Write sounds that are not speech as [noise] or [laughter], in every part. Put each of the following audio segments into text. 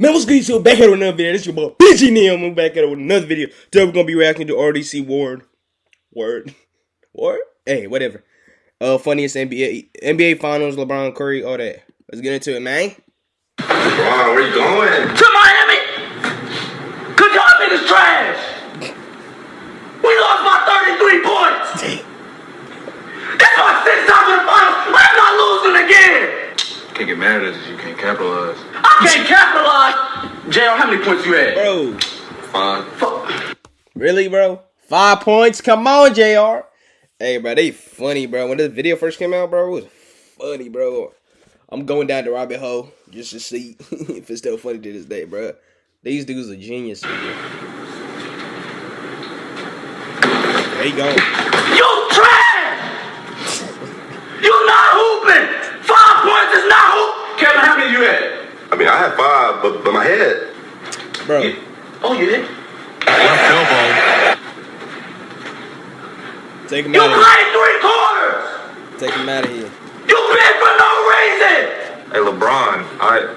Man, what's good? So back here with another video. This your boy Bitchy Neil. I'm back here with another video. Today we're gonna be reacting to RDC Ward. Word. Word? Hey, whatever. Uh funniest NBA NBA finals, LeBron Curry, all that. Let's get into it, man. Wow, where you going? to Miami. Cause y'all niggas trash. We lost by 33 points. It's my sixth time in the finals. I'm not losing again. Can't get mad at us. if You can't capitalize. I can't capitalize. JR, how many points you had? Bro. Fine. Fuck. Really, bro? Five points? Come on, JR. Hey, bro, they funny, bro. When this video first came out, bro, it was funny, bro. I'm going down the rabbit hole just to see [laughs] if it's still funny to this day, bro. These dudes are genius, man. There you go. You trash. You not hooping. Five points is not hoop. Kevin, how many you had? I mean, I had five, but but my head. Bro, You- oh, you did? take him You out of played three quarters. here. Take him out of here. You bid for no reason. Hey, LeBron, I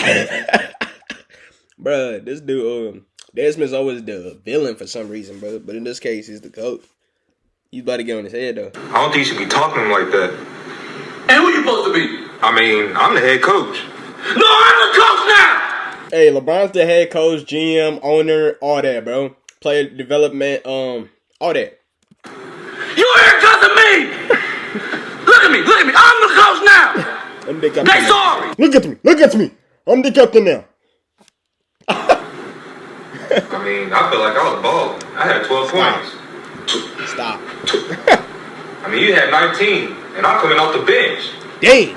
[laughs] Bruh, this dude, um, Desmond's always the villain for some reason, bro. But in this case, he's the coach. He's about to get on his head, though. I don't think you should be talking to him like that. And who you supposed to be? I mean, I'm the head coach. No, I'm the coach now. Hey, LeBron's the head coach, GM, owner, all that, bro. Player development, um, all that. You here because of me. look at me, look at me. I'm the coach now. I'm the captain. They now. sorry. Look at me, look at me. I'm the captain now. I mean, I feel like I was balling. I had 12 points. Stop. I mean, you had 19, and I'm coming off the bench. Dang.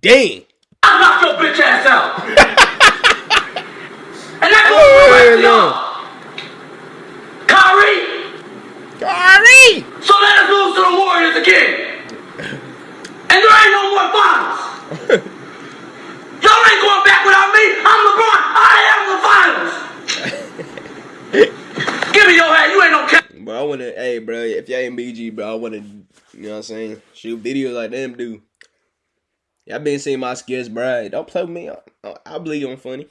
Dang. I knocked your bitch ass out. [laughs] and that's Hey, what oh, we're no. y'all. Kyrie. Kyrie. So let us lose to the Warriors again. And there ain't no more finals. [laughs] Y'all ain't going back without me. I'm LeBron. I am the finals. [laughs] Give me your hat. You ain't no cap. Bro, I wanna, hey, bro, if y'all ain't BG, bro, I wanna, you know what I'm saying, shoot videos like them do. Y'all been seeing my skills, bro. Don't play with me. I, I believe I'm funny.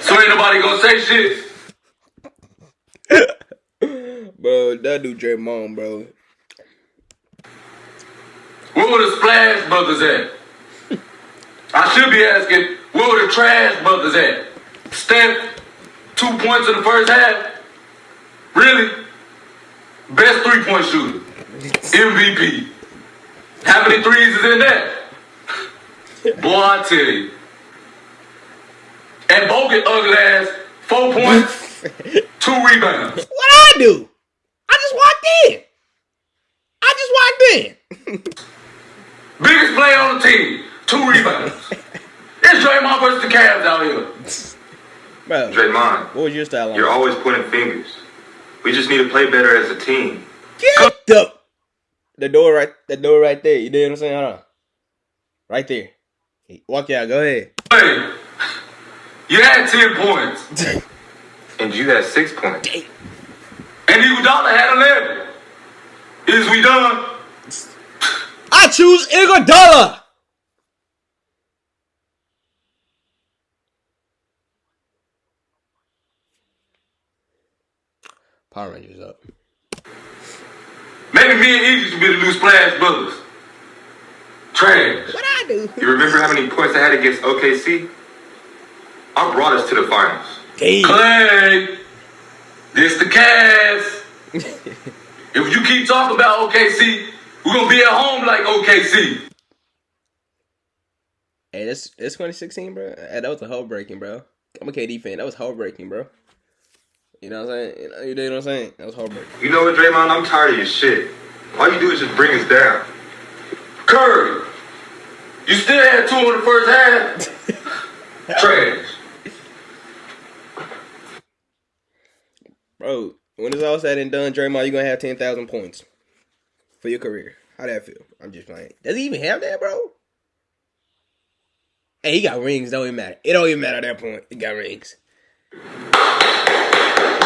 So ain't nobody gonna say shit. [laughs] bro, that dude Draymond, bro. Where were the Splash Brothers at? I should be asking, where were the Trash Brothers at? Steph, two points in the first half? Really? Best three point shooter. MVP. How many threes is in that? Boy, I tell you. And Bogut ugly ass, four points, [laughs] two rebounds. What I do? I just walked in. 14, two rebounds. [laughs] it's Draymond versus the Cavs out here. Bro, Draymond, what was your style? You're always pointing fingers. We just need to play better as a team. Get up. the door right the door right there. You know what I'm saying? Hold on. Right there. Walk out. Go ahead. Hey, you had ten points, [laughs] and you had six points, Dang. and Iguodala had eleven. Is we done? I choose Iguodala. Power Rangers up. Maybe me and Iggy should be the new Splash Brothers. Trash. What I do? You remember how many points I had against OKC? I brought us to the finals. Damn. Clay, this the Cavs. [laughs] if you keep talking about OKC, we're gonna be at home like OKC. Hey, this this 2016, bro. Hey, that was a heartbreaking, bro. I'm a KD fan. That was heartbreaking, bro. You know what I'm saying? You know, you know what I'm saying? That was heartbreaking. You know what, Draymond? I'm tired of your shit. All you do is just bring us down. Curry, you still had two in the first half. [laughs] Trash. Bro, when it's all said and done, Draymond, you're gonna have ten thousand points for your career. How that feel? I'm just playing. Does he even have that, bro? Hey, he got rings. Don't even matter. It don't even matter at that point. He got rings.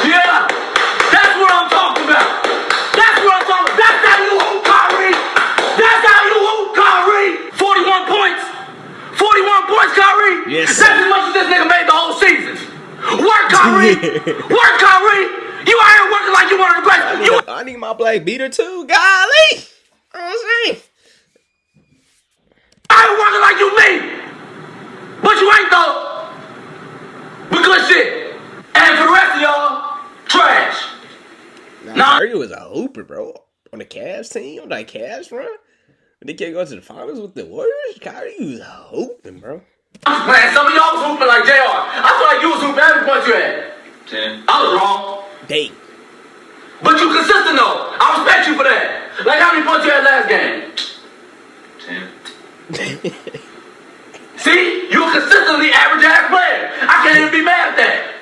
Yeah, that's what I'm talking about. That's what I'm talking about. That's how you Kyrie. That's how you Kyrie. 41 points. 41 points, Kyrie. Yes, That's as much as this nigga made the whole season. Work, Kyrie. [laughs] Work, Kyrie. You out here working like you one of the best. You I need my black beater too. Golly. You know what I'm saying? out here working like you me. But you ain't though. But good shit. And for the rest of y'all, trash. Nah, Nah. Curry was a hooper, bro. On the Cavs team, on that Cavs run. When they can't go to the finals with the Warriors, Kyrie was hoping, bro. Man, some of y'all was hooping like JR. I feel like you was hooping every point you had. Ten. I was wrong. Dang. But you consistent though. I respect you for that. Like how many points you had last game? Ten. [laughs] See? You a consistently average ass player. I can't even be mad at that.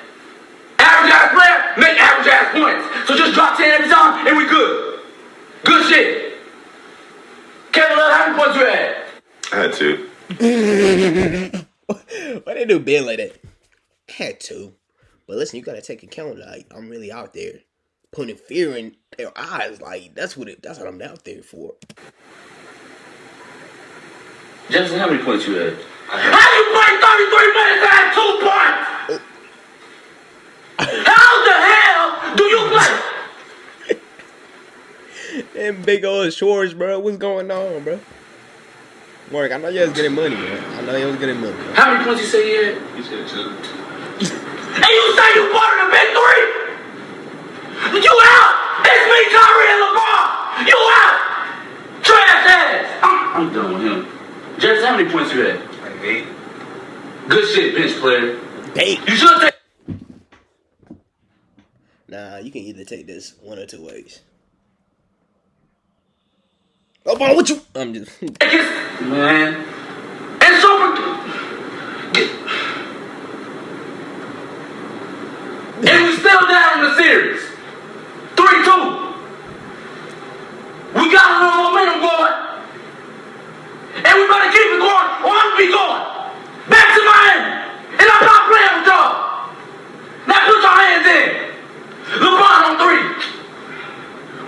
Average ass player, make average ass points. So just drop 10 every time and we good. Good shit. Kevin Love, how many points you had? I had two. [laughs] Why they do Ben like that? I Had to. But listen, you gotta take account. Like I'm really out there, putting fear in their eyes. Like that's what it. That's what I'm out there for. Jefferson, how many points you had? How you play 33 minutes and had two points? How the hell do you play? And big old shorts, bro. What's going on, bro? Mark, I know you was getting money, bro. I know you was getting money. Bro. How many points you say you had? He said two. And you say you part of the big three? You out! It's me, Kyrie, and LeBron! You out! Trash ass! I'm, I'm done with him. Jefferson, how many points you had? Like eight. Good shit, bench player. Dang. You should take Nah, you can either take this one or two ways. Oh, boy, what you? I'm just. [laughs] Man. And so get, And we still down in the series. 3-2. We got a little momentum going. And we better keep it going or I'm be going. Back to Miami. And I'm not playing with y'all. Now put your hands in. LeBron on three.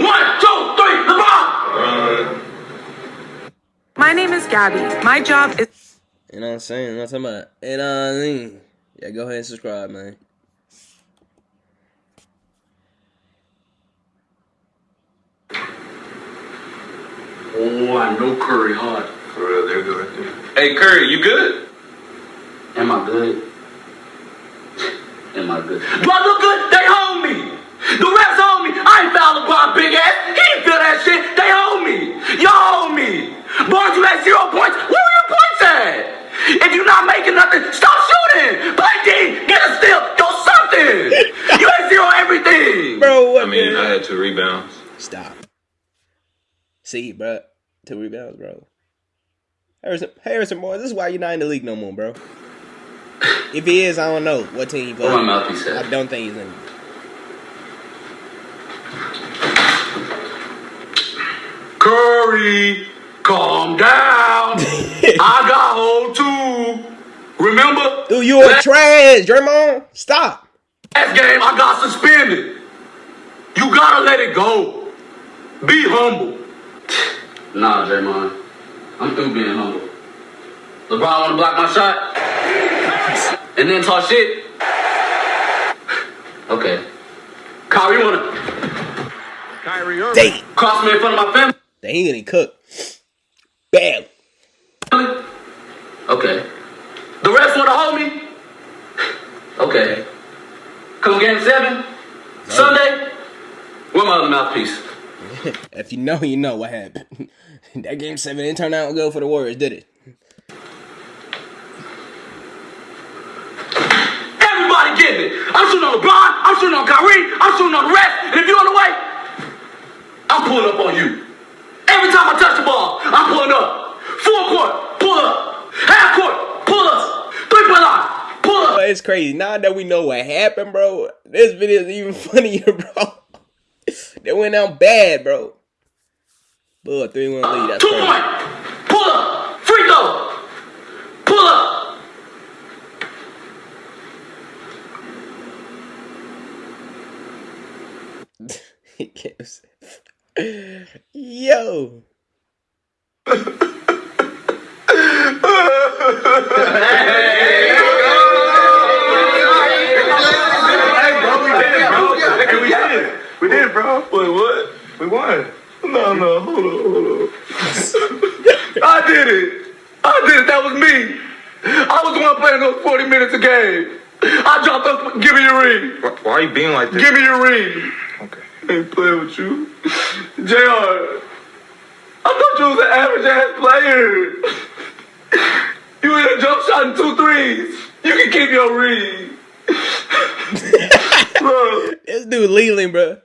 One, two, three, LeBron. My name is Gabby. My job is You know what I'm saying? I'm talking about. You know what I mean? Yeah, go ahead and subscribe, man. Oh, I know Curry hard. For real, they're good right there. Hey Curry, you good? Am I good? [laughs] Am I good? Do I look good? They hold me. The refs you had zero points. Where were your points at? If you're not making nothing, stop shooting. Play D. Get a steal. Do something. You had zero everything. Bro, what I mean, the- I had two rebounds. Stop. See, bro. Two rebounds, bro. Harrison, Harrison, boy, this is why you're not in the league no more, bro. If he is, I don't know what team he plays. Where my mouthpiece at? I don't think he's in. Curry, calm down. [laughs] I got hold too. Remember? Dude, you are Last- trash, Draymond. Stop. Last game, I got suspended. You gotta let it go. Be humble. Nah, Draymond. I'm through being humble. LeBron wanna block my shot? And then talk shit? Okay. Kyrie you wanna Kyrie Dang. cross me in front of my family? Dang, he gonna cook. Bam. Okay. The refs wanna hold me? Okay. Come game seven? Sunday? Where my other mouthpiece? [laughs] If you know, you know what happened. [laughs] that game seven didn't turn out good for the Warriors, did it? Everybody getting it. I'm shooting on LeBron. I'm shooting on Kyrie. I'm shooting on the rest. And if you're on the way, I'm pulling up on you. Every time I touch the ball, I'm pulling up. Four court, pull up. Half court, pull up. Three point line, pull up. It's crazy. Now that we know what happened, bro, this video is even [laughs] funnier, bro. they went out bad, bro. Bull, 3 1 lead. That's Two crazy. point, pull up. Free throw, pull up. [laughs] he kept [laughs] Yo. We did it, bro. Wait, what? We won. No, no, hold on, hold on. I did it. I did it. That was me. I was the one playing those 40 minutes a game. I dropped those. Give me your ring. Why, why are you being like this? Give me your ring. Okay. I ain't playing with you. JR, I thought you was an average ass player. You hit a jump shot and two threes. You can keep your ring. Look, [laughs] This dude Leland, bro.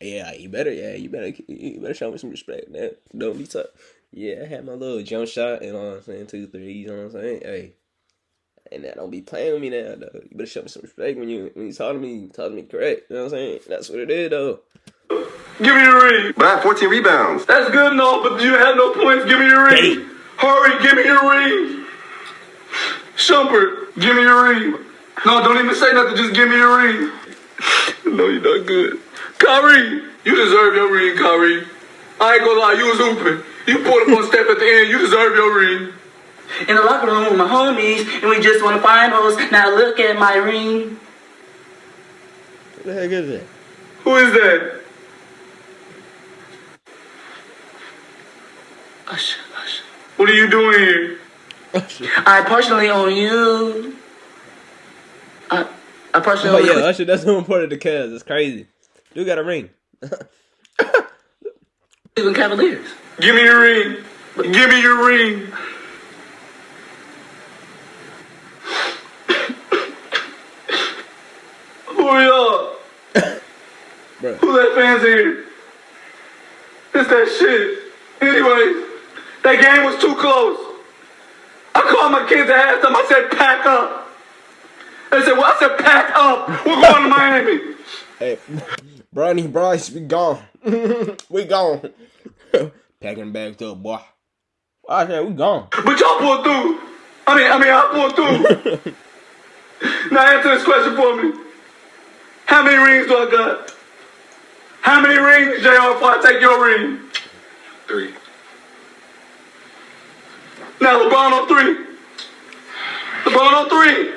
Yeah, you better, yeah, you better, you better show me some respect, man. Don't be tough. Yeah, I had my little jump shot, you know what I'm saying, two threes, you know what I'm saying. Hey, and that don't be playing with me now, though. You better show me some respect when you when you talk to me, talk to me correct. You know what I'm saying? That's what it is, though. give me your ring. But I had 14 rebounds. That's good and all, but you have no points. Give me your ring. Hurry, give me your ring. Shumpert, give me your ring. No, don't even say nothing. Just give me your ring. no, you're not good. Kyrie, you deserve your ring, Kyrie. I ain't gonna lie, you was hooping. You pulled up one step at the end. You deserve your ring. In the locker room with my homies, and we just won the finals. Now look at my ring. What the heck is that? Who is that? Hush, hush. What are you doing here? I personally own you. I, I personally Oh own yeah, you. Usher, that's who important to Cuz. It's crazy. Dude got a ring. [laughs] Cleveland Cavaliers. Give me your ring. Give me your ring. Who are y'all? Who that fans here? It's that shit. Anyways, that game was too close. I called my kids at halftime. I said, pack up. They said, well, I said, pack up. We're going to Miami. Hey, Bronny Bryce, we gone. we gone. [laughs] Packing bags up, boy. I said we gone. But y'all pulled through. I mean, I mean, I pulled through. [laughs] now answer this question for me. How many rings do I got? How many rings, JR, before I take your ring? Three. Now LeBron on three. LeBron on three.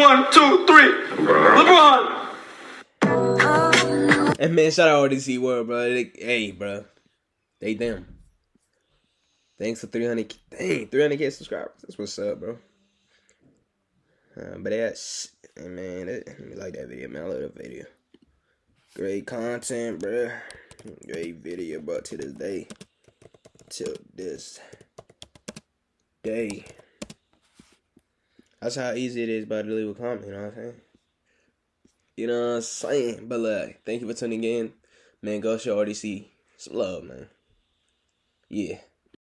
One, two, three. LeBron. And man, shout out to DC World, bro. They, hey, bro. They them. Thanks for 300. Dang, 300k subscribers. That's what's up, bro. Uh, but that's, hey, man, that, let me like that video, man. I love that video. Great content, bro. Great video, bro. To this day. Till this day. That's how easy it is, bro, to leave a comment, you know what I'm saying? You know what I'm saying? But like, thank you for tuning in. Man, go show RDC some love, man. Yeah.